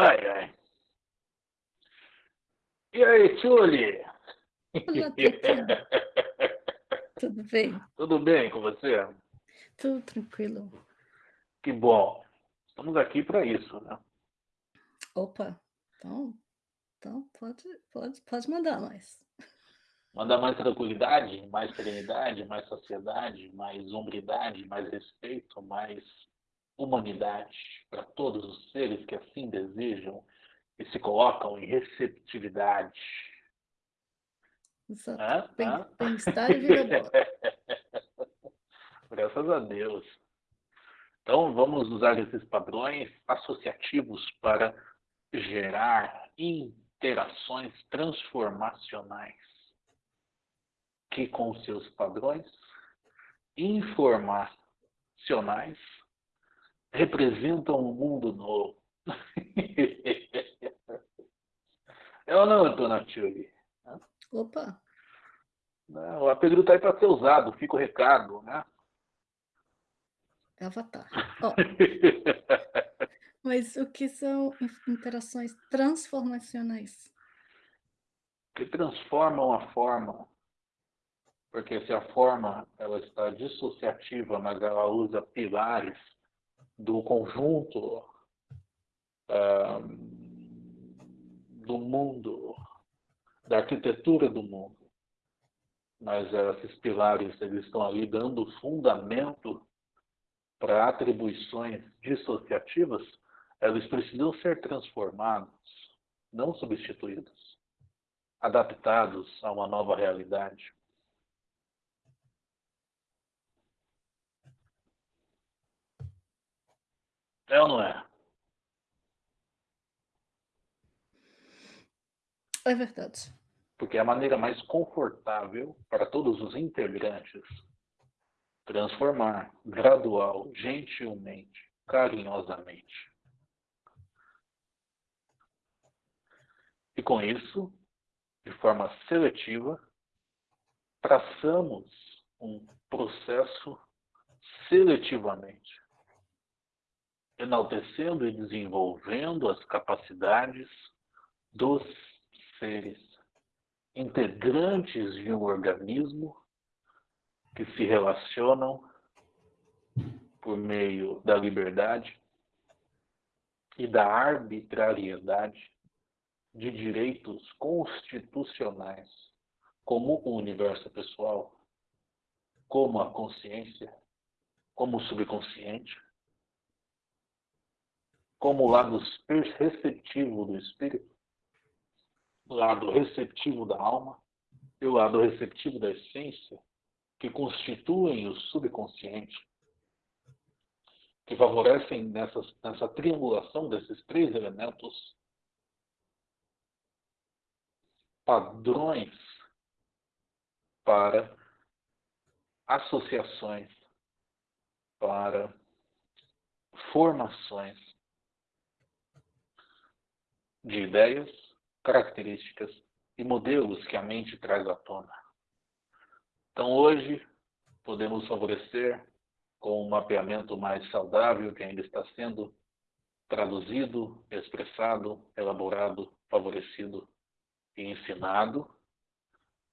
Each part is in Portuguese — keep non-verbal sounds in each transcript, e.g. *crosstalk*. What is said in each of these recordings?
Ai, ai. E aí, *laughs* Tchuli? Tudo bem? Tudo bem com você? Tudo tranquilo. Que bom. Estamos aqui para isso, né? Opa, então, então pode, pode, pode mandar mais. Mandar mais tranquilidade, mais serenidade, mais sociedade, mais hombridade, mais respeito, mais humanidade para todos os seres que assim desejam e se colocam em receptividade. Exato. Bem-estar e vida boa. *laughs* Graças a Deus. Então, vamos usar esses padrões associativos para gerar interações transformacionais que, com seus padrões informacionais, representam um mundo novo. *laughs* é ou não, Dona Tchuli? Opa! O apelido está aí para ser usado, fica o recado, né? Avatar. Oh. Mas o que são interações transformacionais? Que transformam a forma. Porque se a forma ela está dissociativa, mas ela usa pilares do conjunto do mundo, da arquitetura do mundo, mas esses pilares eles estão ali dando fundamento para atribuições dissociativas, eles precisam ser transformados, não substituídos, adaptados a uma nova realidade. É ou não é? É verdade. Porque é a maneira mais confortável para todos os integrantes transformar gradual, gentilmente, carinhosamente. E com isso, de forma seletiva, traçamos um processo seletivamente enaltecendo e desenvolvendo as capacidades dos seres integrantes de um organismo que se relacionam por meio da liberdade e da arbitrariedade de direitos constitucionais, como o universo pessoal, como a consciência, como o subconsciente, como o lado receptivo do espírito, o lado receptivo da alma e o lado receptivo da essência, que constituem o subconsciente, que favorecem nessa, nessa triangulação desses três elementos padrões para associações, para formações de ideias, características e modelos que a mente traz à tona. Então, hoje, podemos favorecer com um mapeamento mais saudável que ainda está sendo traduzido, expressado, elaborado, favorecido e ensinado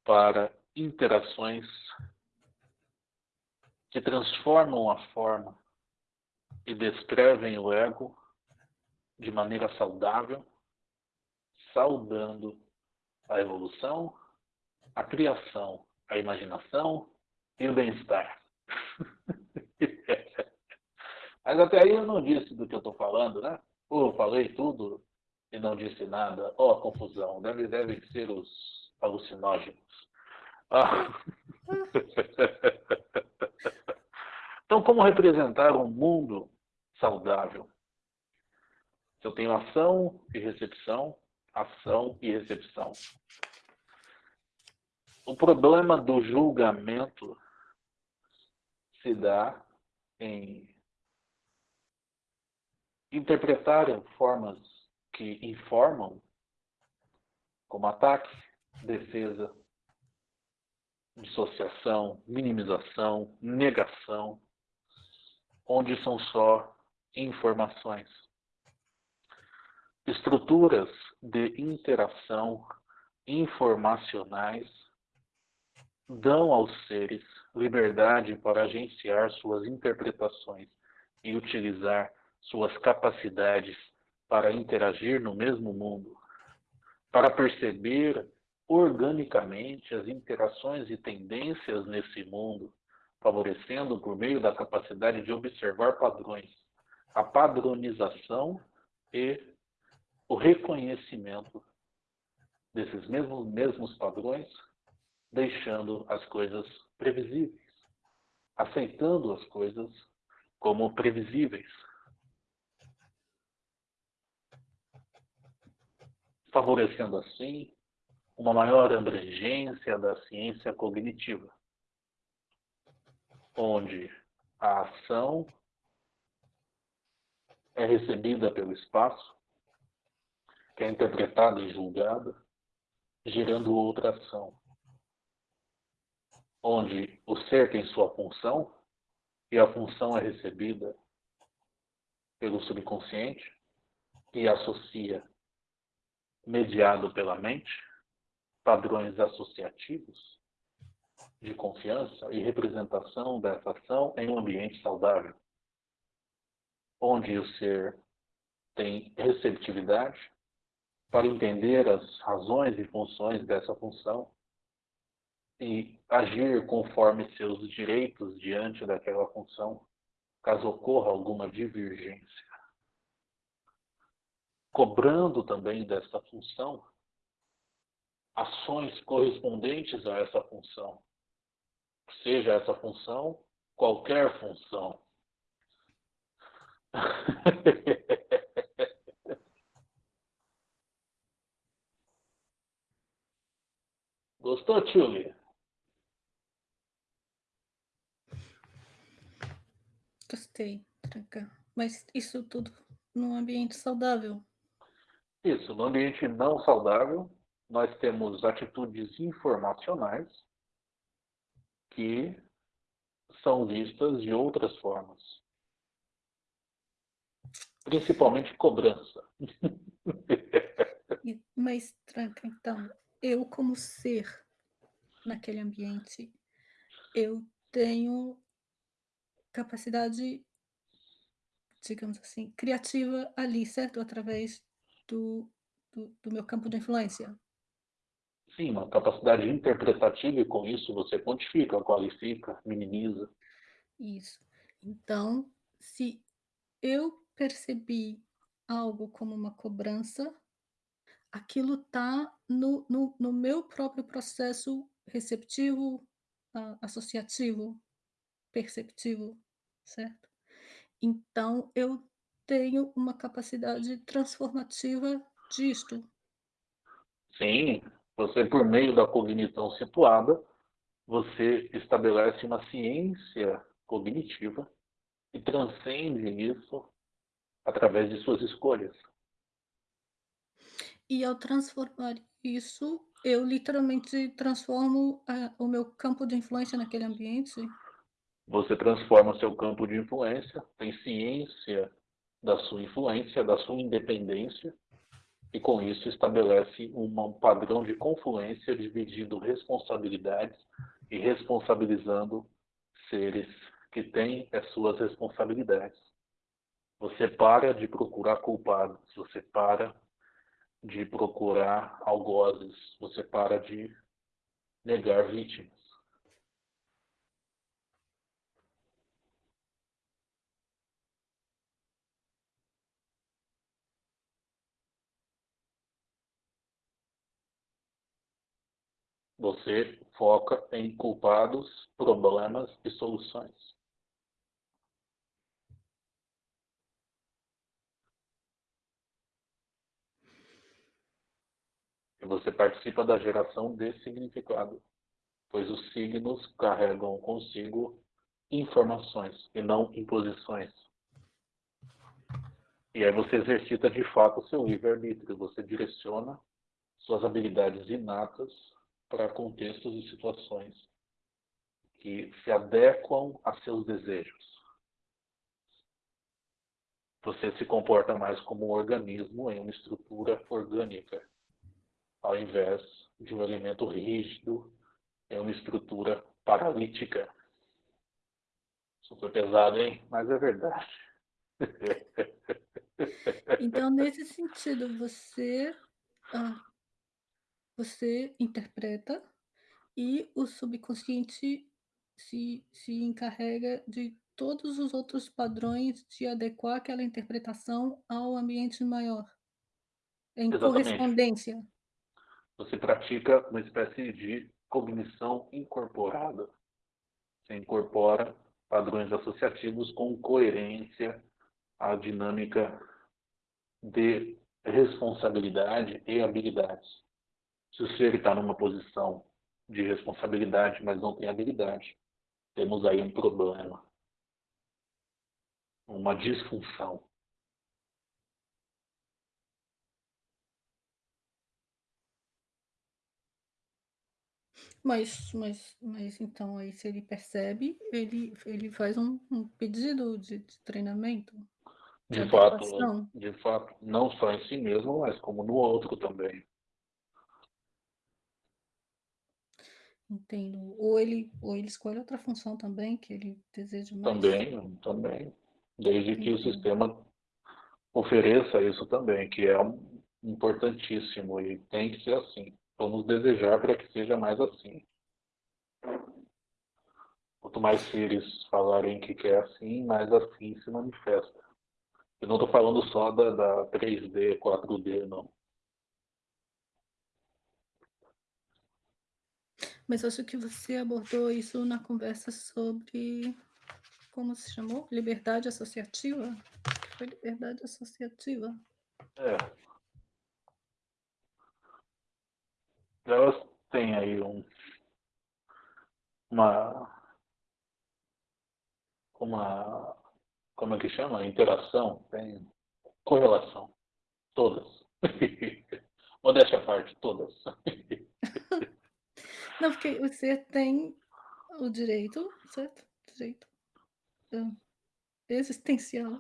para interações que transformam a forma e descrevem o ego de maneira saudável saudando a evolução, a criação, a imaginação e o bem-estar. *laughs* Mas até aí eu não disse do que eu estou falando, né? Ou eu falei tudo e não disse nada. Ó, oh, confusão. Deve, devem ser os alucinógenos. Ah. *laughs* então, como representar um mundo saudável? Se eu tenho ação e recepção, ação e recepção. O problema do julgamento se dá em interpretar formas que informam, como ataque, defesa, dissociação, minimização, negação, onde são só informações. Estruturas de interação informacionais dão aos seres liberdade para agenciar suas interpretações e utilizar suas capacidades para interagir no mesmo mundo, para perceber organicamente as interações e tendências nesse mundo, favorecendo por meio da capacidade de observar padrões, a padronização e o reconhecimento desses mesmos, mesmos padrões, deixando as coisas previsíveis, aceitando as coisas como previsíveis. Favorecendo assim uma maior abrangência da ciência cognitiva, onde a ação é recebida pelo espaço, que é interpretada e julgada, gerando outra ação, onde o ser tem sua função e a função é recebida pelo subconsciente e associa, mediado pela mente, padrões associativos de confiança e representação dessa ação em um ambiente saudável, onde o ser tem receptividade para entender as razões e funções dessa função e agir conforme seus direitos diante daquela função, caso ocorra alguma divergência. Cobrando também dessa função ações correspondentes a essa função, seja essa função qualquer função. *laughs* Gostou, Tchuli? Gostei, tranca. Mas isso tudo num ambiente saudável. Isso, no ambiente não saudável, nós temos atitudes informacionais que são vistas de outras formas. Principalmente cobrança. *laughs* Mas, tranca, então, eu como ser naquele ambiente, eu tenho capacidade, digamos assim, criativa ali, certo? Através do, do, do meu campo de influência. Sim, uma capacidade interpretativa e com isso você quantifica, qualifica, minimiza. Isso. Então, se eu percebi algo como uma cobrança, aquilo está no, no, no, meu próprio processo receptivo, associativo, perceptivo, certo? Então, eu tenho uma capacidade transformativa disto. Sim, você, por meio da cognição situada, você estabelece uma ciência cognitiva e transcende isso através de suas escolhas. E ao transformar isso, eu literalmente transformo uh, o meu campo de influência naquele ambiente? Você transforma seu campo de influência, tem ciência da sua influência, da sua independência, e com isso estabelece um padrão de confluência dividindo responsabilidades e responsabilizando seres que têm as suas responsabilidades. Você para de procurar culpados, você para de procurar algozes, você para de negar vítimas. Você foca em culpados, problemas e soluções. Você participa da geração de significado, pois os signos carregam consigo informações e não imposições. E aí você exercita de fato o seu livre-arbítrio, você direciona suas habilidades inatas para contextos e situações que se adequam a seus desejos. você se comporta mais como um organismo em uma estrutura orgânica, ao invés de um elemento rígido em uma estrutura paralítica. Super pesado, hein? Mas é verdade. *laughs* Então, nesse sentido, você, ah, você interpreta e o subconsciente se, se encarrega de todos os outros padrões de adequar aquela interpretação ao ambiente maior. Em Exatamente. correspondência. Você pratica uma espécie de cognição incorporada. Você incorpora padrões associativos com coerência à dinâmica de responsabilidade e habilidades. Se o ser está numa posição de responsabilidade, mas não tem habilidade, temos aí um problema, uma disfunção. Mas, mas, mas então aí se ele percebe, ele, ele faz um, um pedido de, de treinamento. De, de fato, de fato, não só em si mesmo, mas como no outro também. Entendo. Ou ele, ou ele escolhe outra função também que ele deseja mais. Também, também. Desde que o sistema ofereça isso também, que é importantíssimo e tem que ser assim. Vamos desejar para que seja mais assim. Quanto mais seres falarem que quer assim, mais assim se manifesta. Eu não estou falando só da, da 3D, 4D, não. Mas acho que você abordou isso na conversa sobre. Como se chamou? Liberdade associativa? Foi liberdade associativa. É. elas têm aí um, uma, uma, como é que chama? Interação, tem correlação, todas. *laughs* Modéstia à parte, todas. *laughs* Não, porque você tem o direito, certo? Direito uh, existencial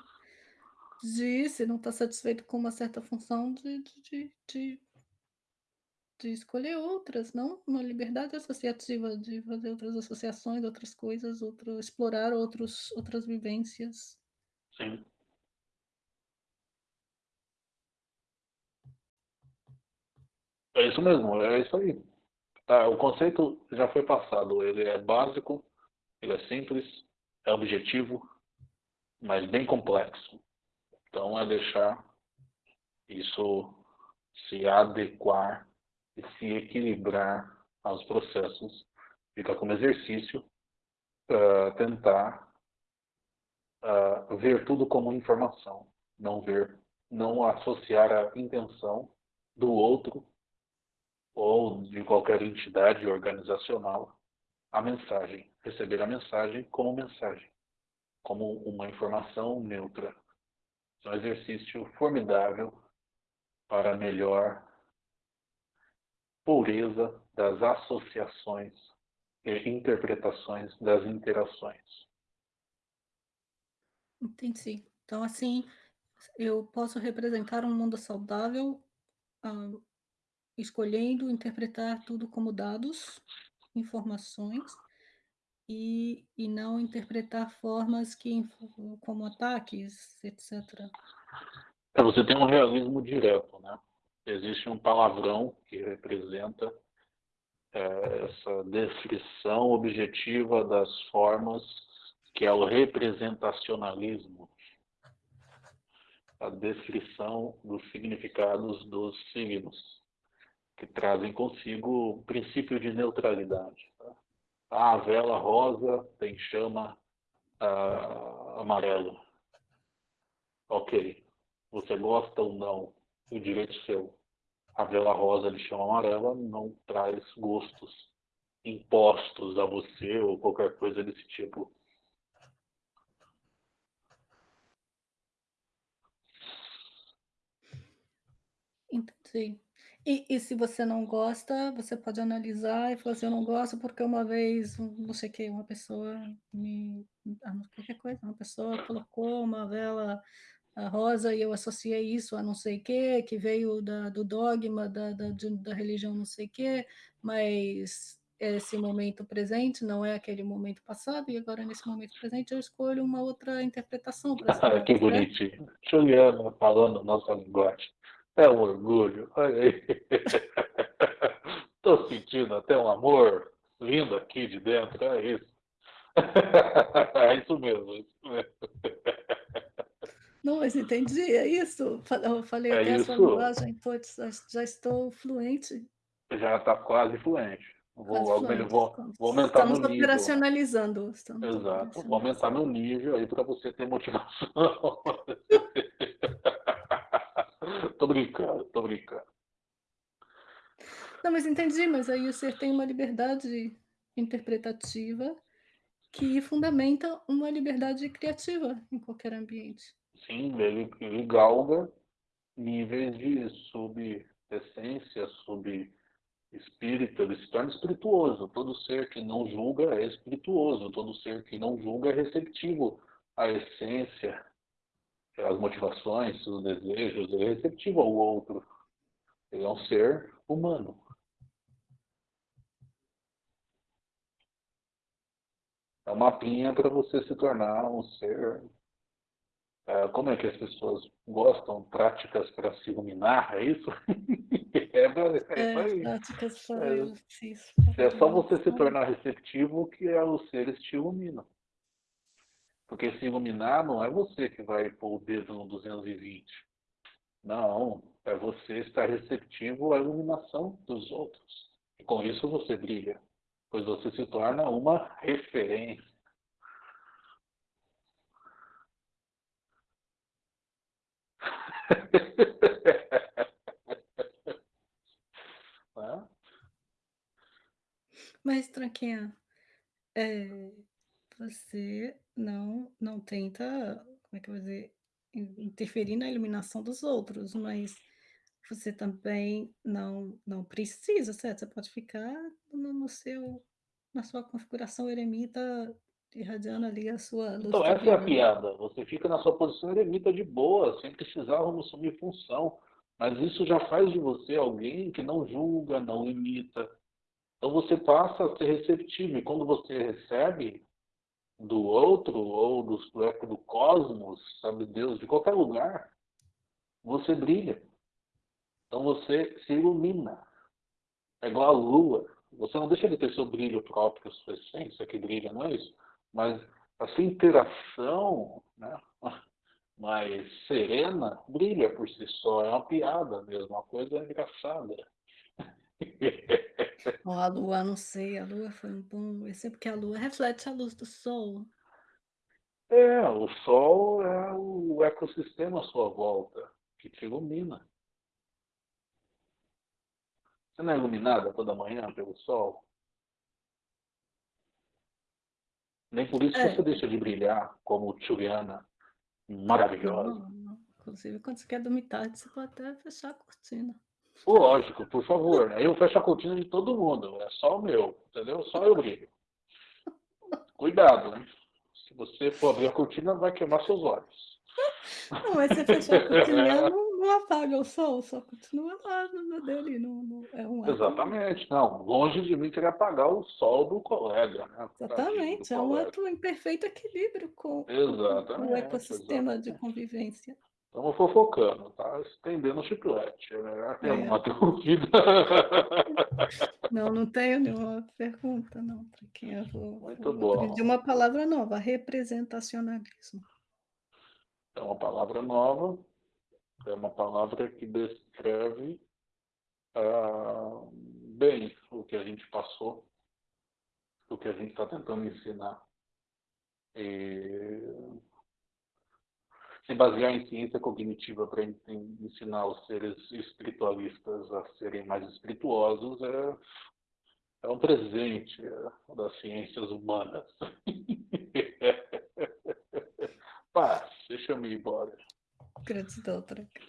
de, se não está satisfeito com uma certa função, de, de, de de escolher outras, não? Uma liberdade associativa de fazer outras associações, outras coisas, outro, explorar outros, outras vivências. Sim. É isso mesmo, é isso aí. Tá, o conceito já foi passado, ele é básico, ele é simples, é objetivo, mas bem complexo. Então é deixar isso se adequar e se equilibrar aos processos. Fica como exercício uh, tentar uh, ver tudo como informação, não ver, não associar a intenção do outro ou de qualquer entidade organizacional à mensagem, receber a mensagem como mensagem, como uma informação neutra. É um exercício formidável para melhor pureza das associações e interpretações das interações. Entendi. Então, assim, eu posso representar um mundo saudável, uh, escolhendo interpretar tudo como dados, informações, e, e não interpretar formas que, como ataques, etc. É, você tem um realismo direto, né? Existe um palavrão que representa é, essa descrição objetiva das formas, que é o representacionalismo, a descrição dos significados dos signos, que trazem consigo o princípio de neutralidade. Tá? A vela rosa tem chama uh, amarela. Ok. Você gosta ou não, o direito seu a vela rosa de chama amarela não traz gostos impostos a você ou qualquer coisa desse tipo. Entendi. E, e, se você não gosta, você pode analisar e falar assim, eu não gosto porque uma vez, não sei o que, uma pessoa me... Ah, qualquer coisa, uma pessoa colocou uma vela a rosa e eu associei isso a não sei o quê, que veio da, do dogma da, da, da religião não sei o quê, mas esse momento presente não é aquele momento passado, e agora nesse momento presente eu escolho uma outra interpretação para ah, Que bonitinho. Juliana falando nossa linguagem. É um orgulho. Estou *laughs* sentindo até um amor vindo aqui de dentro, é isso. *laughs* é isso mesmo. É isso mesmo. Não, mas entendi, é isso. Eu falei é até isso. a sua linguagem, putz, já estou fluente. Já está quase fluente. Vou, fluente, vou, vou aumentar estamos meu nível. operacionalizando. Estamos Exato. Operacionalizando. Vou aumentar meu nível aí para você ter motivação. *laughs* tô brincando, tô brincando. Não, mas entendi, mas aí o ser tem uma liberdade interpretativa que fundamenta uma liberdade criativa em qualquer ambiente. Sim, ele, ele galga níveis de subessência, sub-espírito, ele se torna espirituoso. Todo ser que não julga é espirituoso, todo ser que não julga é receptivo à essência, às motivações, os desejos, ele é receptivo ao outro. Ele é um ser humano. É uma pinha para você se tornar um ser Uh, como é que as pessoas gostam? Práticas para se iluminar, é isso? *laughs* é, é, é práticas para é, isso. É só você se tornar receptivo que os seres te iluminam. Porque se iluminar não é você que vai pôr o dedo no 220. Não, é você estar receptivo à iluminação dos outros. E com isso você brilha, pois você se torna uma referência. *laughs* Mas, Tranquinha, é, você não, não tenta, como é que eu vou dizer, interferir na iluminação dos outros, mas você também não, não precisa, certo? Você pode ficar no, no seu, na sua configuração eremita irradiando ali a sua luz. Então, essa é a piada. Você fica na sua posição eremita de boa, sem precisar assumir função. Mas isso já faz de você alguém que não julga, não imita. Então você passa a ser receptivo. E quando você recebe do outro, ou do, do cosmos, sabe, Deus, de qualquer lugar, você brilha. Então você se ilumina. É igual a lua. Você não deixa de ter seu brilho próprio, sua essência que brilha, não é isso? Mas a sua interação né, *laughs* mais serena brilha por si só. É uma piada mesmo, uma coisa engraçada. *laughs* Oh, a lua, não sei, a lua foi um bom. É sempre que a lua reflete a luz do sol. É, o sol é o ecossistema à sua volta que te ilumina. Você não é iluminada toda manhã pelo sol? Nem por isso é. você deixa de brilhar como Juliana, maravilhosa. Não, não. Inclusive, quando você quer dormir tarde, você pode até fechar a cortina. Lógico, por favor. Né? Eu fecho a cortina de todo mundo. É só o meu, entendeu? Só eu brilho. Cuidado, né? Se você for abrir a cortina, vai queimar seus olhos. Não, mas você fechar a cortina, *laughs* não, não apaga o sol, só continua lá dele. Não, não, é um Exatamente, não. Longe de mim querer apagar o sol do colega. Né? Exatamente, é um ato em perfeito equilíbrio com, com o ecossistema exatamente. de convivência. Estamos fofocando, tá? Estendendo o chiclete. Né? É. alguma *laughs* dúvida? Não, não tenho nenhuma pergunta, não. Para quem eu vou. Muito bom. De uma palavra nova, representacionalismo. É uma palavra nova é uma palavra que descreve ah, bem o que a gente passou, o que a gente está tentando ensinar. E se basear em ciência cognitiva para ensinar os seres espiritualistas a serem mais espirituosos é, é um presente das ciências humanas. *laughs* Paz, deixa eu ir embora. 黒自動トラック。